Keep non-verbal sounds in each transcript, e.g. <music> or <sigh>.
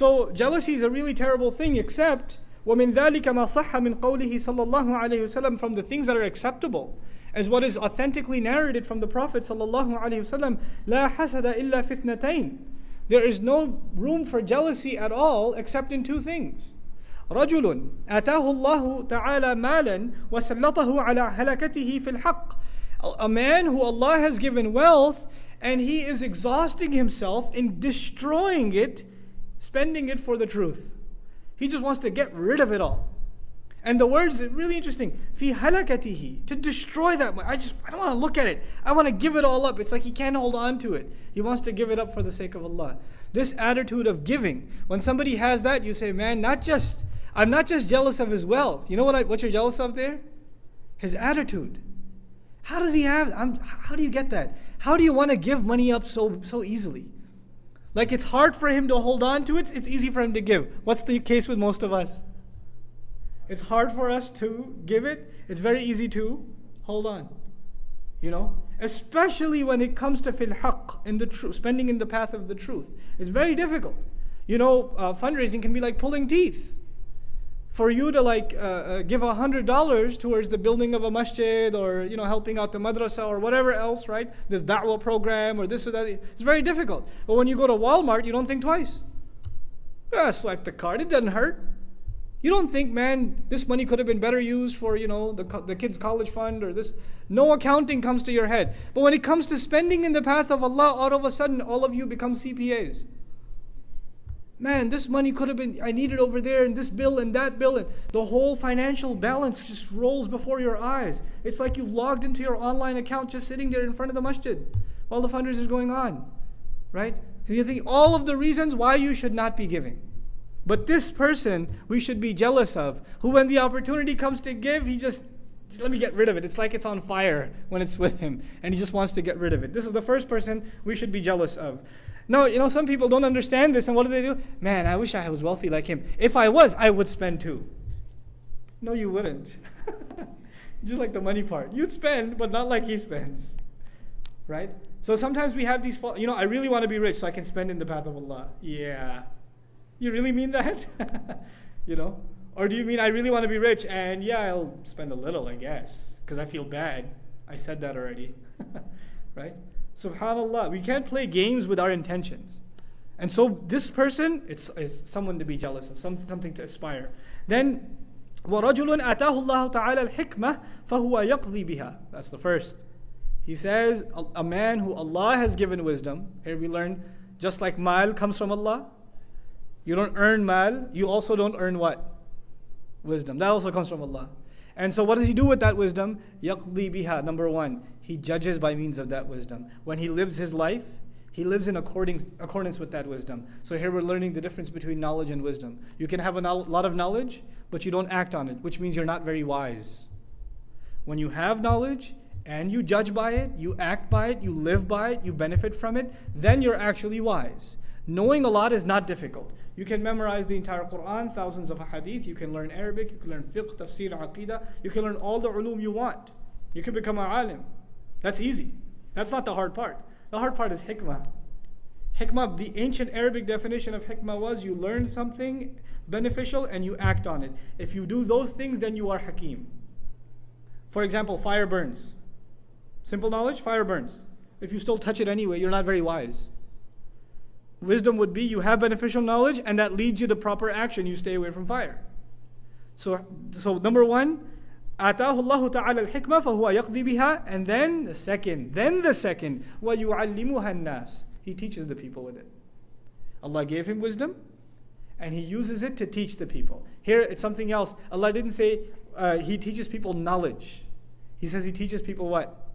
So jealousy is a really terrible thing, except وَمِن ذَلِكَ مَا صَحَّ مِن قَوْلِهِ صلى الله عليه وسلم from the things that are acceptable as what is authentically narrated from the Prophet sallallahu alaihi wasallam, لا حسد إلا في There is no room for jealousy at all except in two things. رجل آتاه الله تعالى مالا وسلطه على هلكته في الحق. A man who Allah has given wealth and he is exhausting himself in destroying it, spending it for the truth. He just wants to get rid of it all. And the words are really interesting. Fi halakatihi. To destroy that. I just I don't want to look at it. I want to give it all up. It's like he can't hold on to it. He wants to give it up for the sake of Allah. This attitude of giving. When somebody has that, you say, man, not just I'm not just jealous of his wealth. You know what I, what you're jealous of there? His attitude. How does he have I'm, how do you get that? How do you want to give money up so so easily? Like it's hard for him to hold on to it, it's easy for him to give. What's the case with most of us? It's hard for us to give it. It's very easy to hold on. You know, especially when it comes to fil haqq, in the truth, spending in the path of the truth. It's very difficult. You know, uh, fundraising can be like pulling teeth. For you to like uh, uh, give a hundred dollars towards the building of a masjid or you know helping out the madrasa or whatever else, right? This da'wah program or this or that, it's very difficult. But when you go to Walmart, you don't think twice. Yeah, swipe the card; it doesn't hurt. You don't think, man, this money could have been better used for, you know, the, the kids' college fund or this. No accounting comes to your head. But when it comes to spending in the path of Allah, all of a sudden, all of you become CPAs. Man, this money could have been, I need it over there, and this bill and that bill, and the whole financial balance just rolls before your eyes. It's like you've logged into your online account just sitting there in front of the masjid while the fundraiser is going on. Right? you think all of the reasons why you should not be giving. But this person we should be jealous of, who when the opportunity comes to give, he just, let me get rid of it. It's like it's on fire when it's with him, and he just wants to get rid of it. This is the first person we should be jealous of. No, you know, some people don't understand this, and what do they do? Man, I wish I was wealthy like him. If I was, I would spend too. No, you wouldn't. <laughs> just like the money part. You'd spend, but not like he spends. Right? So sometimes we have these, you know, I really want to be rich so I can spend in the path of Allah. Yeah. You really mean that? <laughs> you know? Or do you mean I really want to be rich and yeah, I'll spend a little, I guess, because I feel bad. I said that already. <laughs> right? Subhanallah, we can't play games with our intentions. And so this person, it's, it's someone to be jealous of, some, something to aspire. Then, وَرَجُلٌ أَتَاهُ اللَّهُ تَعَالَى الْحِكْمَةِ فَهُوَ يَقْضِي بِهَا That's the first. He says, a, a man who Allah has given wisdom, here we learn, just like mal comes from Allah, you don't earn mal, you also don't earn what? Wisdom. That also comes from Allah. And so what does he do with that wisdom? Yaqdi biha, number one. He judges by means of that wisdom. When he lives his life, he lives in according, accordance with that wisdom. So here we're learning the difference between knowledge and wisdom. You can have a lot of knowledge, but you don't act on it, which means you're not very wise. When you have knowledge and you judge by it, you act by it, you live by it, you benefit from it, then you're actually wise. Knowing a lot is not difficult. You can memorize the entire Quran, thousands of hadith, you can learn Arabic, you can learn fiqh, tafsir, aqidah, you can learn all the ulum you want. You can become a alim. That's easy. That's not the hard part. The hard part is hikmah. Hikmah, the ancient Arabic definition of hikmah was you learn something beneficial and you act on it. If you do those things, then you are hakim. For example, fire burns. Simple knowledge, fire burns. If you still touch it anyway, you're not very wise. Wisdom would be you have beneficial knowledge and that leads you to proper action. You stay away from fire. So, so number one, آتاه الله تعالى الحكمة فهو يقضي بها and then the second then the second ويعلمها الناس he teaches the people with it Allah gave him wisdom and he uses it to teach the people here it's something else Allah didn't say uh, he teaches people knowledge he says he teaches people what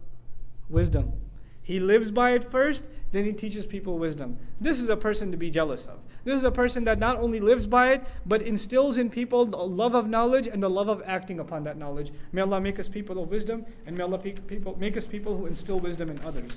wisdom he lives by it first then he teaches people wisdom. This is a person to be jealous of. This is a person that not only lives by it, but instills in people the love of knowledge and the love of acting upon that knowledge. May Allah make us people of wisdom, and may Allah make us people who instill wisdom in others.